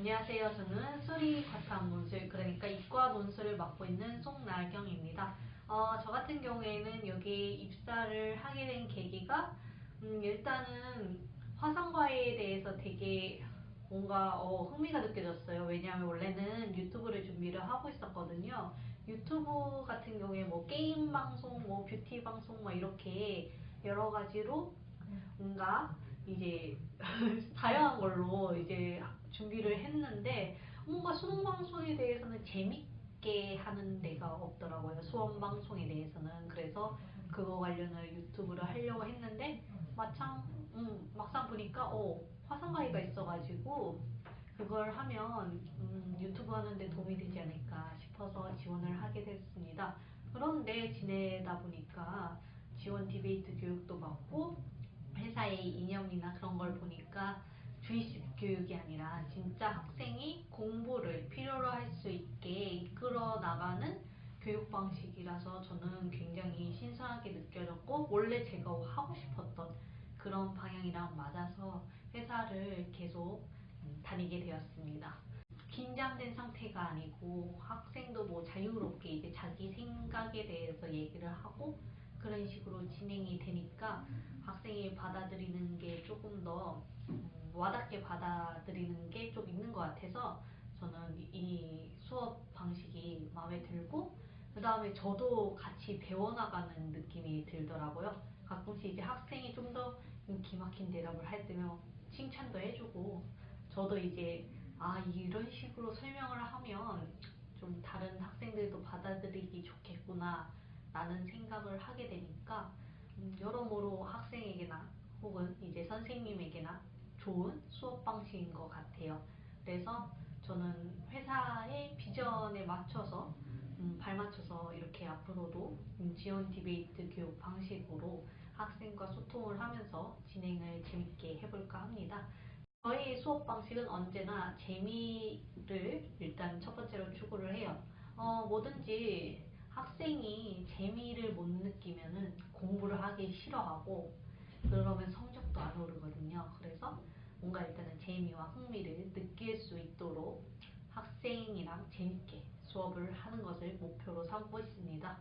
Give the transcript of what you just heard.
안녕하세요. 저는 수리 과탐 논술, 그러니까 이과 논술을 맡고 있는 송나경입니다. 어, 저 같은 경우에는 여기 입사를 하게 된 계기가 음, 일단은 화상과에 대해서 되게 뭔가 어, 흥미가 느껴졌어요. 왜냐하면 원래는 유튜브를 준비를 하고 있었거든요. 유튜브 같은 경우에 뭐 게임 방송, 뭐 뷰티 방송, 뭐 이렇게 여러 가지로 뭔가 이제 다양한 걸로 이제 준비를 했는데 뭔가 수능 방송에 대해서는 재밌게 하는 데가 없더라고요. 수험 방송에 대해서는 그래서 그거 관련을 유튜브를 하려고 했는데 마창 음, 막상 보니까 어 화상가이가 있어가지고 그걸 하면 음, 유튜브 하는데 도움이 되지 않을까 싶어서 지원을 하게 됐습니다. 그런데 지내다 보니까 지원 디베이트 교육도 받고 회사의 이념이나 그런 걸 보니까 주입식 교육이 아니라 진짜 학생이 공부를 필요로 할 수 있게 이끌어 나가는 교육 방식이라서 저는 굉장히 신선하게 느껴졌고 원래 제가 하고 싶었던 그런 방향이랑 맞아서 회사를 계속 다니게 되었습니다. 긴장된 상태가 아니고 학생도 뭐 자유롭게 이제 자기 생각에 대해서 얘기를 하고 그런 식으로 진행이 되니까 학생이 받아들이는 게 조금 더 음, 와닿게 받아들이는 게 좀 있는 것 같아서 저는 이 수업 방식이 마음에 들고 그 다음에 저도 같이 배워나가는 느낌이 들더라고요. 가끔씩 이제 학생이 좀 더 기막힌 대답을 할 때면 칭찬도 해주고 저도 이제 아 이런 식으로 설명을 하면 좀 다른 학생들도 받아들이기 좋겠구나 라는 생각을 하게 되니까 음, 여러모로 학생에게나 혹은 이제 선생님에게나 좋은 수업 방식인 것 같아요. 그래서 저는 회사의 비전에 맞춰서 음, 발맞춰서 이렇게 앞으로도 지원 디베이트 교육 방식으로 학생과 소통을 하면서 진행을 재밌게 해볼까 합니다. 저희 수업 방식은 언제나 재미를 일단 첫 번째로 추구를 해요. 어, 뭐든지 학생이 재미를 못 느끼면 공부를 하기 싫어하고 그러면 성적도 안 오르거든요. 그래서 뭔가 일단은 재미와 흥미를 느낄 재밌게 수업을 하는 것을 목표로 삼고 있습니다.